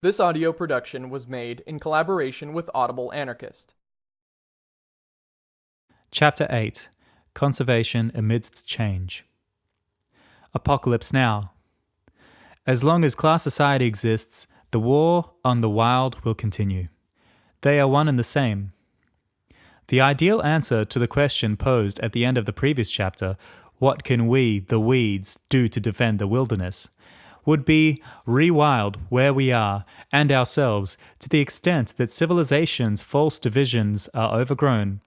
This audio production was made in collaboration with Audible Anarchist. Chapter 8 Conservation Amidst Change. Apocalypse Now. As long as class society exists, the war on the wild will continue. They are one and the same. The ideal answer to the question posed at the end of the previous chapter, what can we, the weeds, do to defend the wilderness? Would be rewild where we are and ourselves to the extent that civilization's false divisions are overgrown.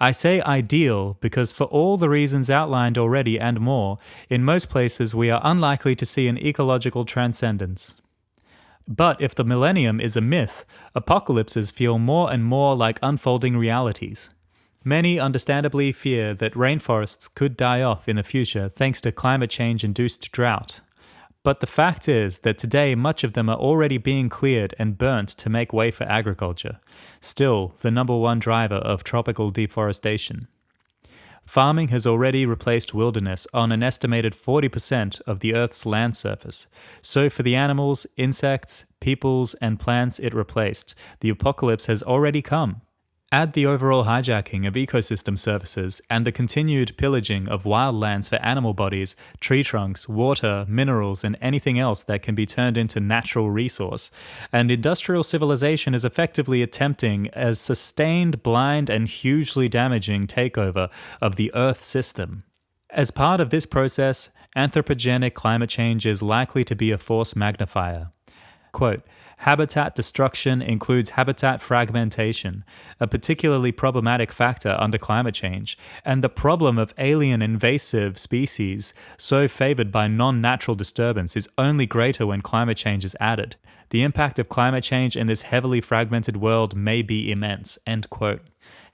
I say ideal because, for all the reasons outlined already and more, in most places we are unlikely to see an ecological transcendence. But if the millennium is a myth, apocalypses feel more and more like unfolding realities. Many understandably fear that rainforests could die off in the future thanks to climate change induced drought. But the fact is that today much of them are already being cleared and burnt to make way for agriculture, still the number one driver of tropical deforestation. Farming has already replaced wilderness on an estimated 40% of the Earth's land surface. So, for the animals, insects, peoples, and plants it replaced, the apocalypse has already come. Add the overall hijacking of ecosystem services and the continued pillaging of wildlands for animal bodies, tree trunks, water, minerals, and anything else that can be turned into natural resource, and industrial civilization is effectively attempting a sustained, blind, and hugely damaging takeover of the Earth system. As part of this process, anthropogenic climate change is likely to be a force magnifier. Quote, Habitat destruction includes habitat fragmentation, a particularly problematic factor under climate change, and the problem of alien invasive species, so favored by non natural disturbance, is only greater when climate change is added. The impact of climate change in this heavily fragmented world may be immense. End quote.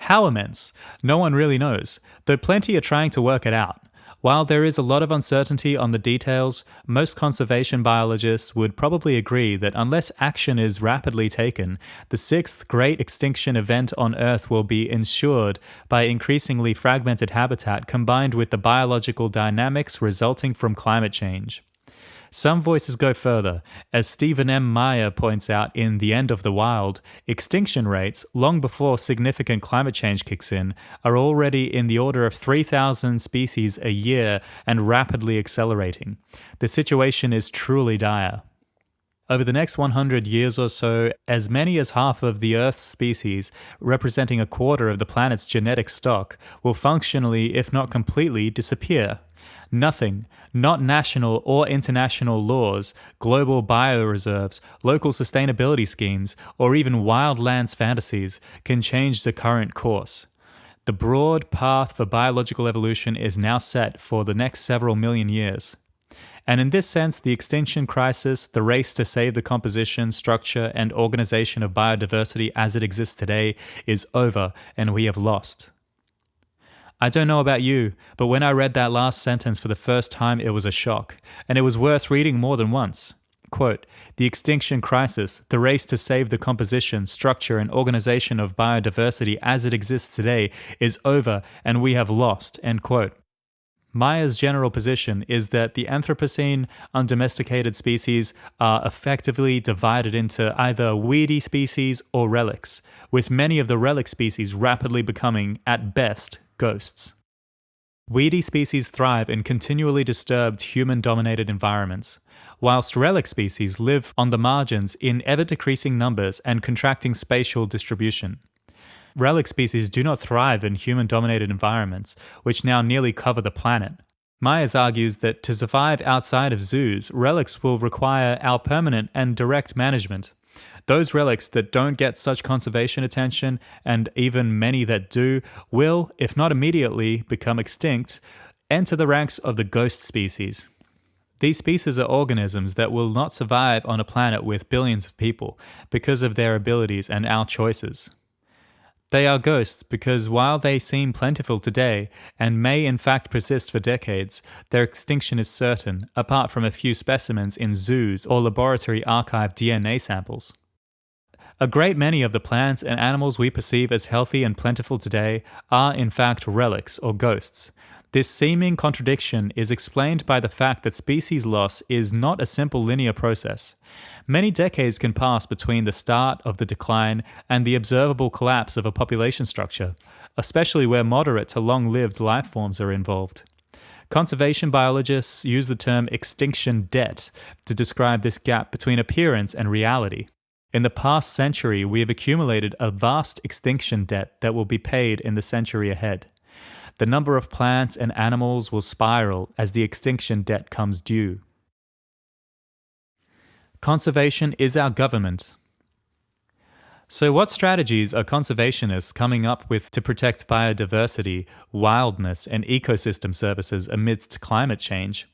How immense? No one really knows, though plenty are trying to work it out. While there is a lot of uncertainty on the details, most conservation biologists would probably agree that unless action is rapidly taken, the sixth great extinction event on Earth will be ensured by increasingly fragmented habitat combined with the biological dynamics resulting from climate change. Some voices go further. As Stephen M. Meyer points out in The End of the Wild, extinction rates, long before significant climate change kicks in, are already in the order of 3,000 species a year and rapidly accelerating. The situation is truly dire. Over the next 100 years or so, as many as half of the Earth's species, representing a quarter of the planet's genetic stock, will functionally, if not completely, disappear. Nothing, not national or international laws, global bioreserves, local sustainability schemes, or even wildlands fantasies can change the current course. The broad path for biological evolution is now set for the next several million years. And in this sense, the extinction crisis, the race to save the composition, structure, and organization of biodiversity as it exists today, is over and we have lost. I don't know about you, but when I read that last sentence for the first time, it was a shock, and it was worth reading more than once. Quote, the extinction crisis, the race to save the composition, structure, and organization of biodiversity as it exists today is over and we have lost, end quote. Meyer's general position is that the Anthropocene undomesticated species are effectively divided into either weedy species or relics, with many of the relic species rapidly becoming, at best, ghosts. Weedy species thrive in continually disturbed human dominated environments, whilst relic species live on the margins in ever decreasing numbers and contracting spatial distribution. Relic species do not thrive in human dominated environments, which now nearly cover the planet. Myers argues that to survive outside of zoos, relics will require our permanent and direct management. Those relics that don't get such conservation attention, and even many that do, will, if not immediately, become extinct, enter the ranks of the ghost species. These species are organisms that will not survive on a planet with billions of people because of their abilities and our choices. They are ghosts because while they seem plentiful today and may in fact persist for decades, their extinction is certain, apart from a few specimens in zoos or laboratory archived DNA samples. A great many of the plants and animals we perceive as healthy and plentiful today are in fact relics or ghosts. This seeming contradiction is explained by the fact that species loss is not a simple linear process. Many decades can pass between the start of the decline and the observable collapse of a population structure, especially where moderate to long lived life forms are involved. Conservation biologists use the term extinction debt to describe this gap between appearance and reality. In the past century, we have accumulated a vast extinction debt that will be paid in the century ahead. The number of plants and animals will spiral as the extinction debt comes due. Conservation is our government. So, what strategies are conservationists coming up with to protect biodiversity, wildness, and ecosystem services amidst climate change?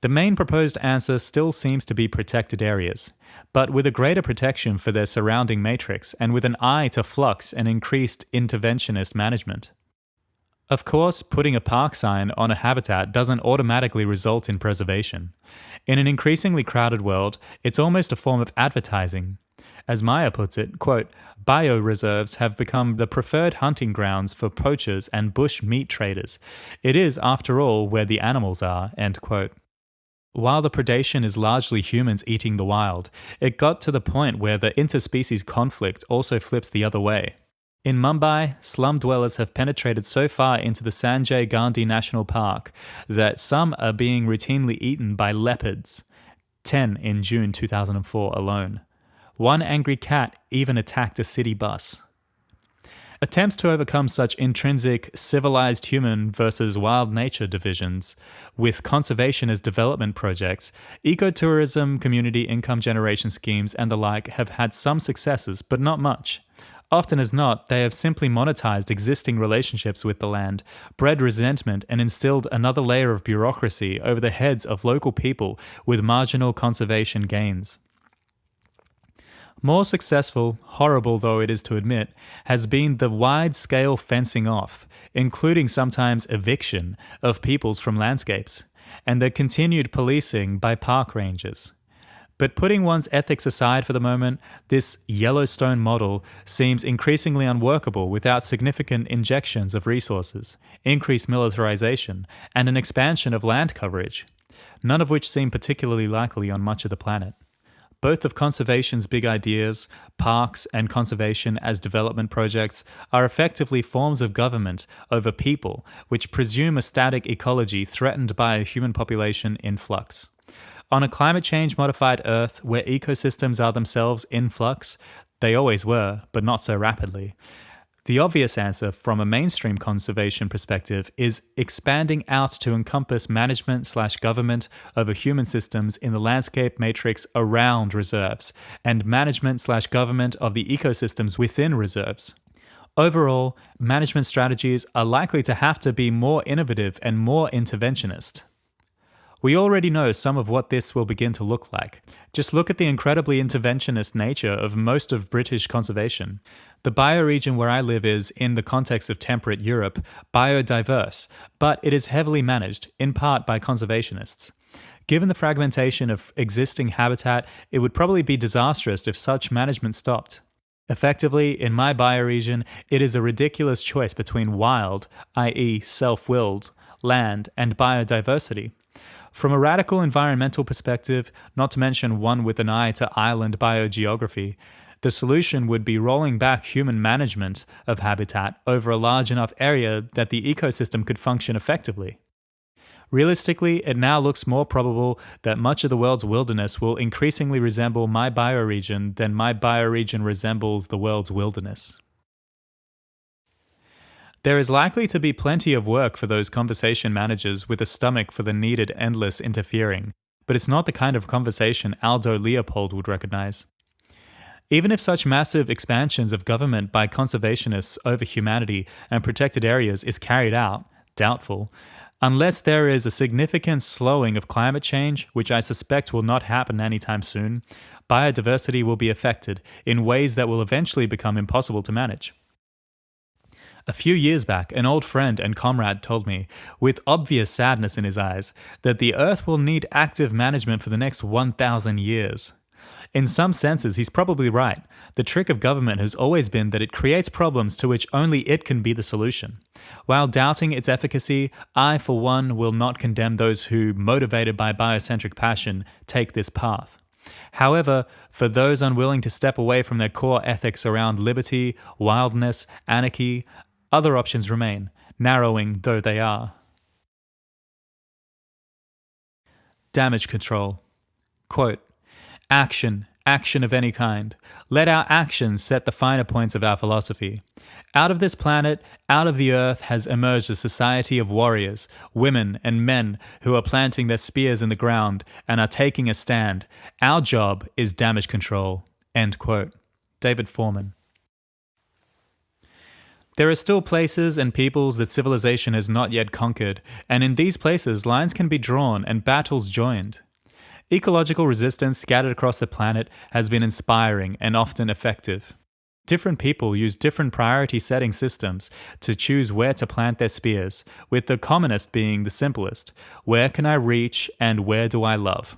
The main proposed answer still seems to be protected areas, but with a greater protection for their surrounding matrix and with an eye to flux and increased interventionist management. Of course, putting a park sign on a habitat doesn't automatically result in preservation. In an increasingly crowded world, it's almost a form of advertising. As Meyer puts it, quote, bioreserves have become the preferred hunting grounds for poachers and bush meat traders. It is, after all, where the animals are, end quote. While the predation is largely humans eating the wild, it got to the point where the interspecies conflict also flips the other way. In Mumbai, slum dwellers have penetrated so far into the Sanjay Gandhi National Park that some are being routinely eaten by leopards, 10 in June 2004 alone. One angry cat even attacked a city bus. Attempts to overcome such intrinsic civilized human versus wild nature divisions with conservation as development projects, ecotourism, community income generation schemes, and the like have had some successes, but not much. Often as not, they have simply monetized existing relationships with the land, bred resentment, and instilled another layer of bureaucracy over the heads of local people with marginal conservation gains. More successful, horrible though it is to admit, has been the wide scale fencing off, including sometimes eviction, of peoples from landscapes, and the continued policing by park rangers. But putting one's ethics aside for the moment, this Yellowstone model seems increasingly unworkable without significant injections of resources, increased militarization, and an expansion of land coverage, none of which seem particularly likely on much of the planet. Both of conservation's big ideas, parks and conservation as development projects, are effectively forms of government over people which presume a static ecology threatened by a human population in flux. On a climate change modified Earth where ecosystems are themselves in flux, they always were, but not so rapidly, the obvious answer from a mainstream conservation perspective is expanding out to encompass management slash government over human systems in the landscape matrix around reserves and management slash government of the ecosystems within reserves. Overall, management strategies are likely to have to be more innovative and more interventionist. We already know some of what this will begin to look like. Just look at the incredibly interventionist nature of most of British conservation. The bioregion where I live is, in the context of temperate Europe, biodiverse, but it is heavily managed, in part by conservationists. Given the fragmentation of existing habitat, it would probably be disastrous if such management stopped. Effectively, in my bioregion, it is a ridiculous choice between wild, i.e., self willed, land, and biodiversity. From a radical environmental perspective, not to mention one with an eye to island biogeography, the solution would be rolling back human management of habitat over a large enough area that the ecosystem could function effectively. Realistically, it now looks more probable that much of the world's wilderness will increasingly resemble my bioregion than my bioregion resembles the world's wilderness. There is likely to be plenty of work for those conservation managers with a stomach for the needed endless interfering, but it's not the kind of conservation Aldo Leopold would recognize. Even if such massive expansions of government by conservationists over humanity and protected areas is carried out, doubtful, unless there is a significant slowing of climate change, which I suspect will not happen anytime soon, biodiversity will be affected in ways that will eventually become impossible to manage. A few years back, an old friend and comrade told me, with obvious sadness in his eyes, that the Earth will need active management for the next 1,000 years. In some senses, he's probably right. The trick of government has always been that it creates problems to which only it can be the solution. While doubting its efficacy, I, for one, will not condemn those who, motivated by biocentric passion, take this path. However, for those unwilling to step away from their core ethics around liberty, wildness, anarchy, other options remain, narrowing though they are. Damage control. Quote, Action, action of any kind. Let our actions set the finer points of our philosophy. Out of this planet, out of the earth, has emerged a society of warriors, women, and men who are planting their spears in the ground and are taking a stand. Our job is damage control. End quote. David Foreman. There are still places and peoples that civilization has not yet conquered, and in these places lines can be drawn and battles joined. Ecological resistance scattered across the planet has been inspiring and often effective. Different people use different priority setting systems to choose where to plant their spears, with the commonest being the simplest where can I reach and where do I love?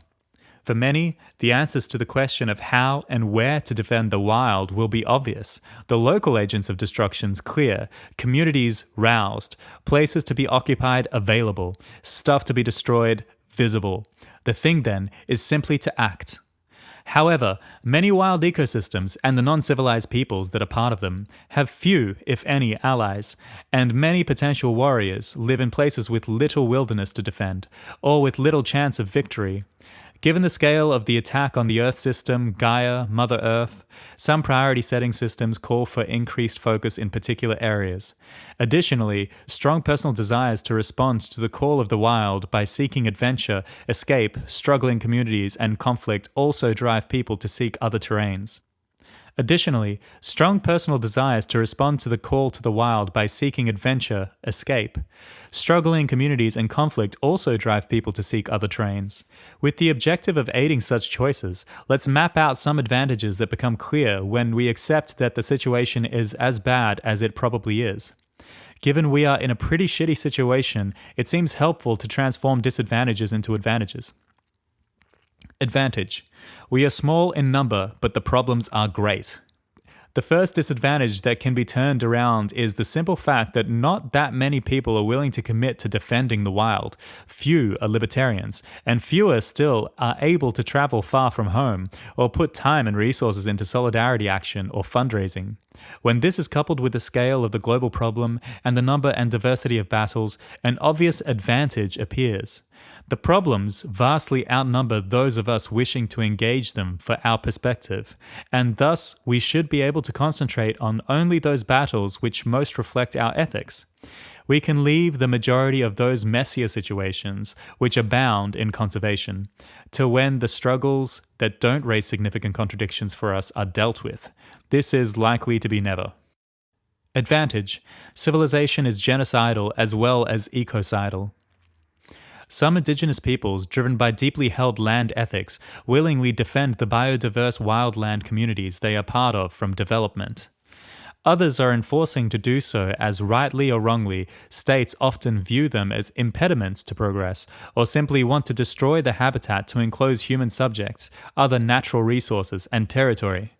For many, the answers to the question of how and where to defend the wild will be obvious, the local agents of destructions clear, communities roused, places to be occupied available, stuff to be destroyed visible. The thing then is simply to act. However, many wild ecosystems and the non civilized peoples that are part of them have few, if any, allies, and many potential warriors live in places with little wilderness to defend, or with little chance of victory. Given the scale of the attack on the Earth system, Gaia, Mother Earth, some priority setting systems call for increased focus in particular areas. Additionally, strong personal desires to respond to the call of the wild by seeking adventure, escape, struggling communities, and conflict also drive people to seek other terrains. Additionally, strong personal desires to respond to the call to the wild by seeking adventure, escape. Struggling communities and conflict also drive people to seek other terrains. With the objective of aiding such choices, let's map out some advantages that become clear when we accept that the situation is as bad as it probably is. Given we are in a pretty shitty situation, it seems helpful to transform disadvantages into advantages. Advantage We are small in number, but the problems are great. The first disadvantage that can be turned around is the simple fact that not that many people are willing to commit to defending the wild. Few are libertarians, and fewer still are able to travel far from home or put time and resources into solidarity action or fundraising. When this is coupled with the scale of the global problem and the number and diversity of battles, an obvious advantage appears. The problems vastly outnumber those of us wishing to engage them for our perspective, and thus we should be able to concentrate on only those battles which most reflect our ethics. We can leave the majority of those messier situations, which abound in conservation, to when the struggles that don't raise significant contradictions for us are dealt with. This is likely to be never. Advantage Civilization is genocidal as well as ecocidal. Some indigenous peoples, driven by deeply held land ethics, willingly defend the biodiverse wildland communities they are part of from development. Others are enforcing to do so as rightly or wrongly, states often view them as impediments to progress, or simply want to destroy the habitat to enclose human subjects, other natural resources, and territory.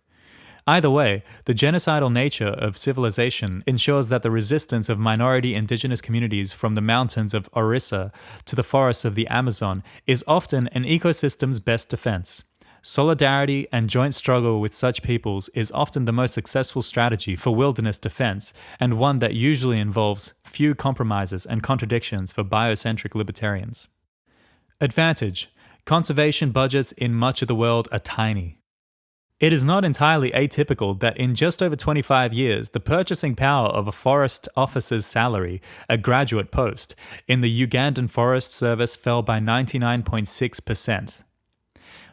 Either way, the genocidal nature of civilization ensures that the resistance of minority indigenous communities from the mountains of Orissa to the forests of the Amazon is often an ecosystem's best defense. Solidarity and joint struggle with such peoples is often the most successful strategy for wilderness defense, and one that usually involves few compromises and contradictions for biocentric libertarians. Advantage Conservation budgets in much of the world are tiny. It is not entirely atypical that in just over 25 years, the purchasing power of a forest officer's salary, a graduate post, in the Ugandan Forest Service fell by 99.6%.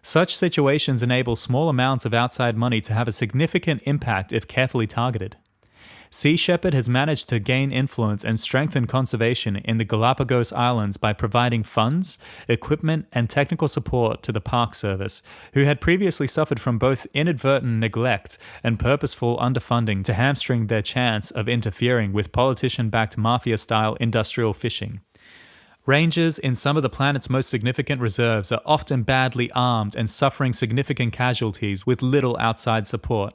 Such situations enable small amounts of outside money to have a significant impact if carefully targeted. Sea Shepherd has managed to gain influence and strengthen conservation in the Galapagos Islands by providing funds, equipment, and technical support to the Park Service, who had previously suffered from both inadvertent neglect and purposeful underfunding to hamstring their chance of interfering with politician backed mafia style industrial fishing. Rangers in some of the planet's most significant reserves are often badly armed and suffering significant casualties with little outside support.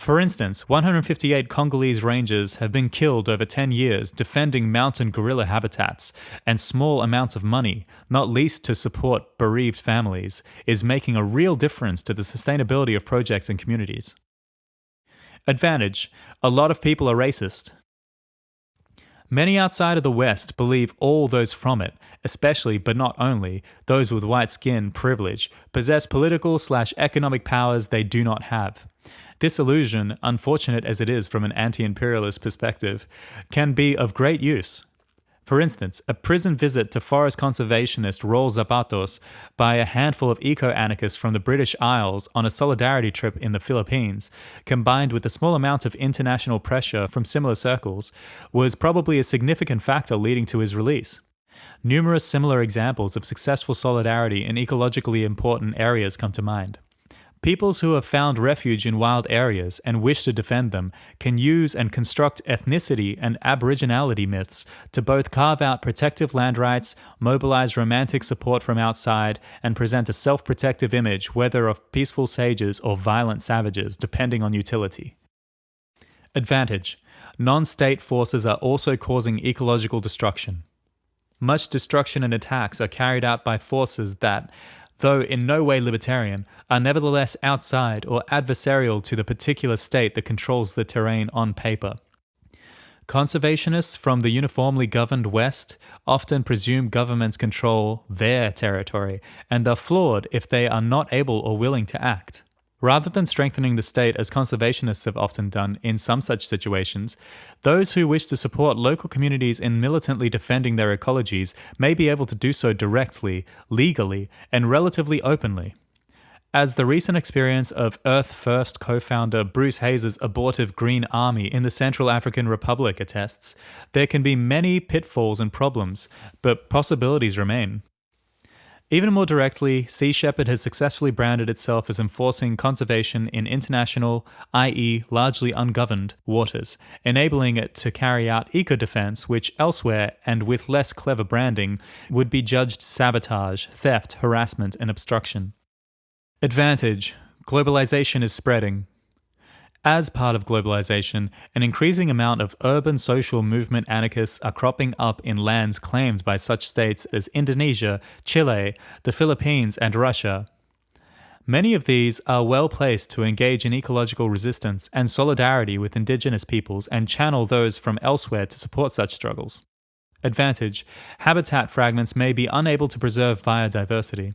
For instance, 158 Congolese rangers have been killed over 10 years defending mountain gorilla habitats, and small amounts of money, not least to support bereaved families, is making a real difference to the sustainability of projects and communities. Advantage A lot of people are racist. Many outside of the West believe all those from it, especially but not only those with white skin privilege, possess political slash economic powers they do not have. This illusion, unfortunate as it is from an anti imperialist perspective, can be of great use. For instance, a prison visit to forest conservationist Raul Zapatos by a handful of eco anarchists from the British Isles on a solidarity trip in the Philippines, combined with a small amount of international pressure from similar circles, was probably a significant factor leading to his release. Numerous similar examples of successful solidarity in ecologically important areas come to mind. Peoples who have found refuge in wild areas and wish to defend them can use and construct ethnicity and aboriginality myths to both carve out protective land rights, mobilize romantic support from outside, and present a self protective image, whether of peaceful sages or violent savages, depending on utility. Advantage Non state forces are also causing ecological destruction. Much destruction and attacks are carried out by forces that, though in no way libertarian, are nevertheless outside or adversarial to the particular state that controls the terrain on paper. Conservationists from the uniformly governed West often presume governments control their territory and are flawed if they are not able or willing to act. Rather than strengthening the state as conservationists have often done in some such situations, those who wish to support local communities in militantly defending their ecologies may be able to do so directly, legally, and relatively openly. As the recent experience of Earth First co founder Bruce Hayes' abortive Green Army in the Central African Republic attests, there can be many pitfalls and problems, but possibilities remain. Even more directly, Sea Shepherd has successfully branded itself as enforcing conservation in international, i.e., largely ungoverned, waters, enabling it to carry out eco defense, which elsewhere, and with less clever branding, would be judged sabotage, theft, harassment, and obstruction. Advantage Globalization is spreading. As part of globalization, an increasing amount of urban social movement anarchists are cropping up in lands claimed by such states as Indonesia, Chile, the Philippines, and Russia. Many of these are well placed to engage in ecological resistance and solidarity with indigenous peoples and channel those from elsewhere to support such struggles. Advantage Habitat fragments may be unable to preserve biodiversity.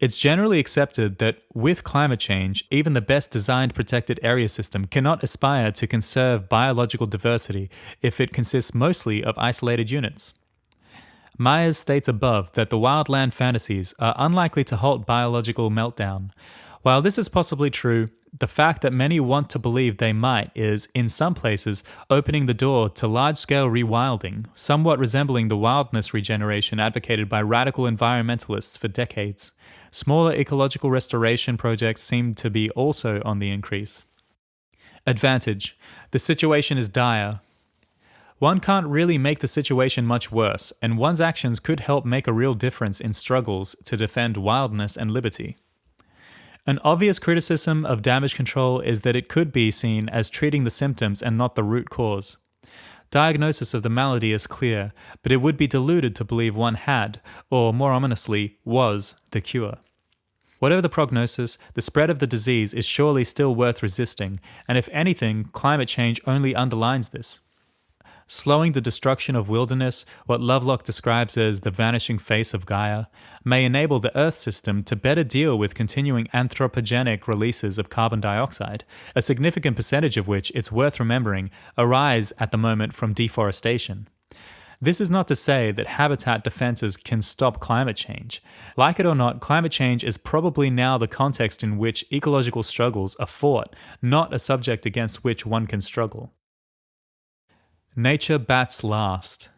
It's generally accepted that with climate change, even the best designed protected area system cannot aspire to conserve biological diversity if it consists mostly of isolated units. Myers states above that the wildland fantasies are unlikely to halt biological meltdown. While this is possibly true, the fact that many want to believe they might is, in some places, opening the door to large scale rewilding, somewhat resembling the wildness regeneration advocated by radical environmentalists for decades. Smaller ecological restoration projects seem to be also on the increase. Advantage The situation is dire. One can't really make the situation much worse, and one's actions could help make a real difference in struggles to defend wildness and liberty. An obvious criticism of damage control is that it could be seen as treating the symptoms and not the root cause. Diagnosis of the malady is clear, but it would be deluded to believe one had, or more ominously, was, the cure. Whatever the prognosis, the spread of the disease is surely still worth resisting, and if anything, climate change only underlines this slowing the destruction of wilderness, what Lovelock describes as the vanishing face of Gaia, may enable the Earth system to better deal with continuing anthropogenic releases of carbon dioxide, a significant percentage of which, it's worth remembering, arise at the moment from deforestation. This is not to say that habitat defenses can stop climate change. Like it or not, climate change is probably now the context in which ecological struggles are fought, not a subject against which one can struggle. Nature bats last.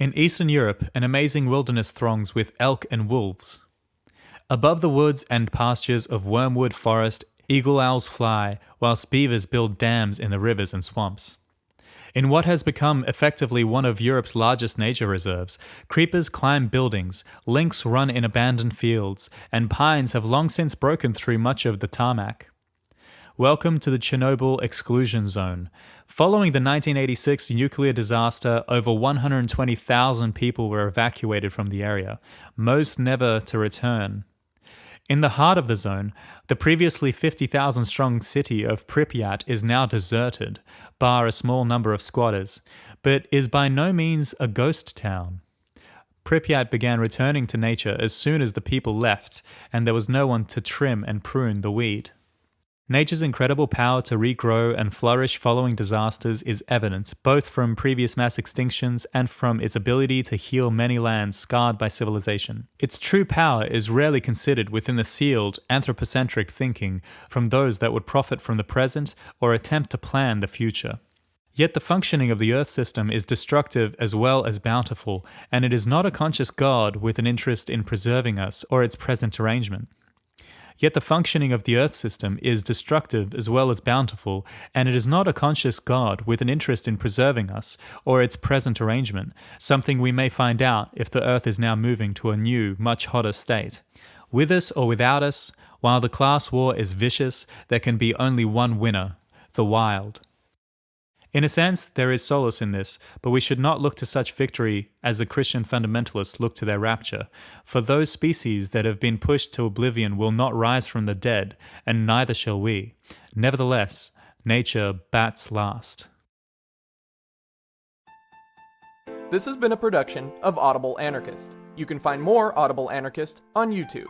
In Eastern Europe, an amazing wilderness throngs with elk and wolves. Above the woods and pastures of wormwood forest, eagle owls fly, whilst beavers build dams in the rivers and swamps. In what has become effectively one of Europe's largest nature reserves, creepers climb buildings, lynx run in abandoned fields, and pines have long since broken through much of the tarmac. Welcome to the Chernobyl exclusion zone. Following the 1986 nuclear disaster, over 120,000 people were evacuated from the area, most never to return. In the heart of the zone, the previously 50,000 strong city of Pripyat is now deserted, bar a small number of squatters, but is by no means a ghost town. Pripyat began returning to nature as soon as the people left, and there was no one to trim and prune the weed. Nature's incredible power to regrow and flourish following disasters is evident both from previous mass extinctions and from its ability to heal many lands scarred by civilization. Its true power is rarely considered within the sealed, anthropocentric thinking from those that would profit from the present or attempt to plan the future. Yet the functioning of the Earth system is destructive as well as bountiful, and it is not a conscious God with an interest in preserving us or its present arrangement. Yet the functioning of the Earth system is destructive as well as bountiful, and it is not a conscious God with an interest in preserving us or its present arrangement, something we may find out if the Earth is now moving to a new, much hotter state. With us or without us, while the class war is vicious, there can be only one winner the wild. In a sense, there is solace in this, but we should not look to such victory as the Christian fundamentalists look to their rapture. For those species that have been pushed to oblivion will not rise from the dead, and neither shall we. Nevertheless, nature bats last. This has been a production of Audible Anarchist. You can find more Audible Anarchist on YouTube.